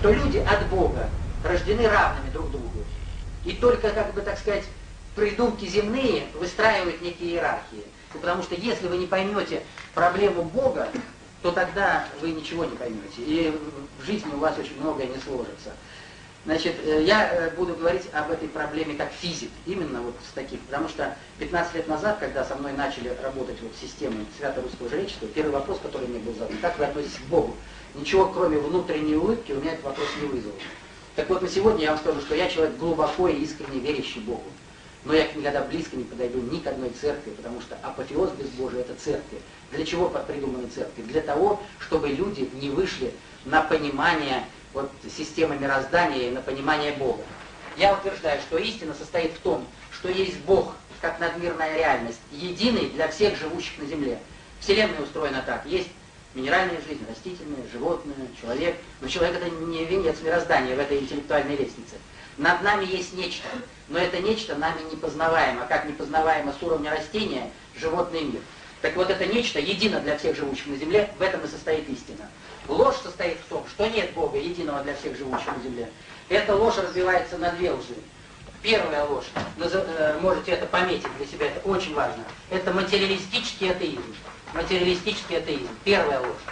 что люди от Бога рождены равными друг другу. И только, как бы так сказать, придумки земные выстраивают некие иерархии. Потому что если вы не поймете проблему Бога, то тогда вы ничего не поймете. И в жизни у вас очень многое не сложится. Значит, э, я э, буду говорить об этой проблеме как физик, именно вот с таких, потому что 15 лет назад, когда со мной начали работать вот системы Свято-Русского жречества, первый вопрос, который мне был задан, как вы относитесь к Богу? Ничего, кроме внутренней улыбки, у меня этот вопрос не вызвал. Так вот, на сегодня я вам скажу, что я человек глубоко и искренне верящий Богу. Но я никогда близко не подойду ни к одной церкви, потому что апофеоз безбожия – это церкви. Для чего придуманы церкви? Для того, чтобы люди не вышли на понимание вот, системы мироздания и на понимание Бога. Я утверждаю, что истина состоит в том, что есть Бог как надмирная реальность, единый для всех живущих на Земле. Вселенная устроена так. Есть минеральная жизнь, растительная, животное, человек. Но человек это не венец мироздания в этой интеллектуальной лестнице. Над нами есть нечто, но это нечто нами непознаваемо, как непознаваемо с уровня растения животный мир. Так вот это нечто едино для всех живущих на Земле, в этом и состоит истина. Ложь состоит в том, что нет Бога, единого для всех живущих на земле. Эта ложь разбивается на две лжи. Первая ложь, э, можете это пометить для себя, это очень важно. Это материалистический атеизм. Материалистический атеизм. Первая ложь.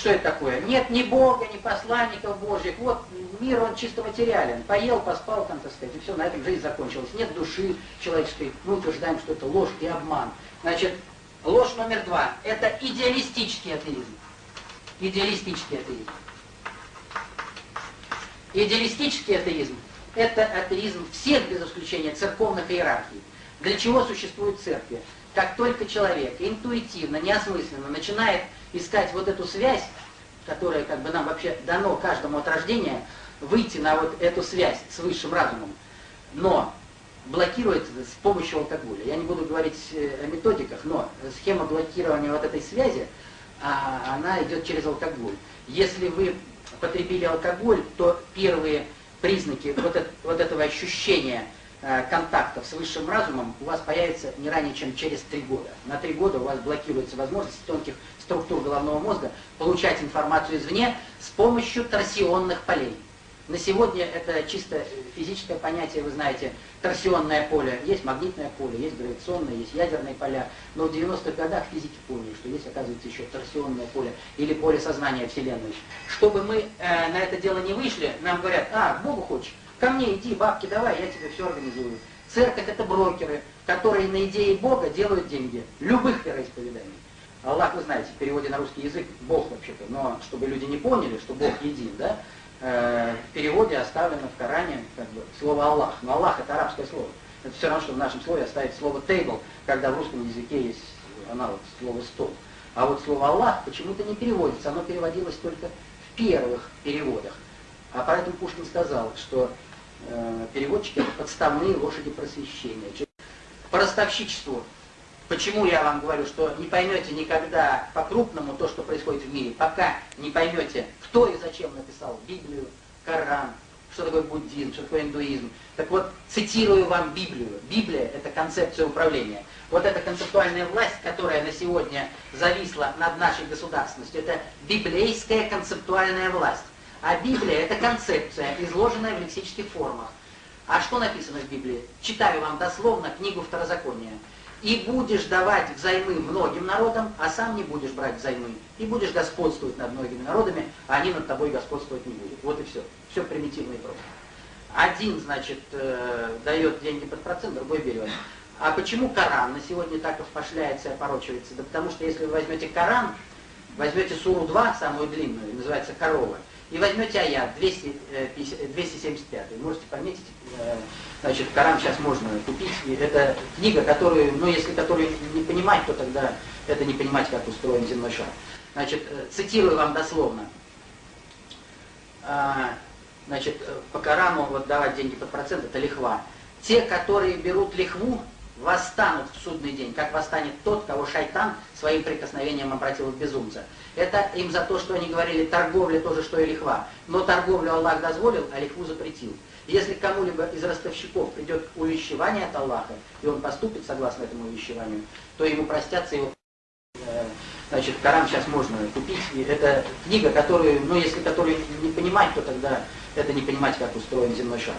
Что это такое? Нет ни Бога, ни посланников Божьих. Вот мир, он чисто материален. Поел, поспал, там, так сказать, и все, на этом жизнь закончилась. Нет души человеческой. Мы утверждаем, что это ложь и обман. Значит, ложь номер два. Это идеалистический атеизм идеалистический атеизм. Идеалистический атеизм – это атеизм всех, без исключения, церковных иерархий. Для чего существуют церкви? Как только человек интуитивно, неосмысленно начинает искать вот эту связь, которая как бы нам вообще дано каждому от рождения, выйти на вот эту связь с высшим разумом, но блокируется с помощью алкоголя. Я не буду говорить э, о методиках, но схема блокирования вот этой связи – а она идет через алкоголь. Если вы потребили алкоголь, то первые признаки вот, это, вот этого ощущения контактов с высшим разумом у вас появится не ранее, чем через три года. На три года у вас блокируется возможность тонких структур головного мозга получать информацию извне с помощью торсионных полей. На сегодня это чисто физическое понятие, вы знаете, торсионное поле. Есть магнитное поле, есть гравитационное, есть ядерные поля. Но в 90-х годах физики поняли, что есть, оказывается, еще торсионное поле или поле сознания Вселенной. Чтобы мы э, на это дело не вышли, нам говорят, а, Богу хочешь, ко мне иди, бабки давай, я тебе все организую. Церковь это брокеры, которые на идее Бога делают деньги. Любых вероисповеданий. Аллах, вы знаете, в переводе на русский язык Бог вообще-то, но чтобы люди не поняли, что Бог един, да, Э, в переводе оставлено в Коране как бы, слово Аллах. Но Аллах это арабское слово. Это все равно, что в нашем слове оставить слово table, когда в русском языке есть аналог слова стол. А вот слово Аллах почему-то не переводится, оно переводилось только в первых переводах. А поэтому Пушкин сказал, что переводчики это подставные лошади просвещения. По ростовщичеству Почему я вам говорю, что не поймете никогда по-крупному то, что происходит в мире, пока не поймете, кто и зачем написал Библию, Коран, что такое буддизм, что такое индуизм. Так вот, цитирую вам Библию. Библия – это концепция управления. Вот эта концептуальная власть, которая на сегодня зависла над нашей государственностью, это библейская концептуальная власть. А Библия – это концепция, изложенная в лексических формах. А что написано в Библии? Читаю вам дословно книгу Второзакония и будешь давать взаймы многим народам, а сам не будешь брать взаймы. И будешь господствовать над многими народами, а они над тобой господствовать не будут. Вот и все. Все примитивно и просто. Один, значит, э, дает деньги под процент, другой берет. А почему Коран на сегодня так опошляется и опорочивается? Да потому что если вы возьмете Коран, возьмете суру 2, самую длинную, называется «Корова», и возьмете аят 200, 275, э, можете пометить, э, значит, Коран сейчас можно купить. Это книга, которую, ну, если которую не понимать, то тогда это не понимать, как устроен земной шар. Значит, э, цитирую вам дословно. А, значит, по Корану вот давать деньги под процент, это лихва. Те, которые берут лихву, восстанут в судный день, как восстанет тот, кого шайтан своим прикосновением обратил в безумца. Это им за то, что они говорили, торговля тоже, что и лихва. Но торговлю Аллах дозволил, а лихву запретил. Если кому-либо из ростовщиков придет увещевание от Аллаха, и он поступит согласно этому увещеванию, то ему простятся его э, Значит, Коран сейчас можно купить. И это книга, которую, ну, если которую не понимать, то тогда это не понимать, как устроен земной шар.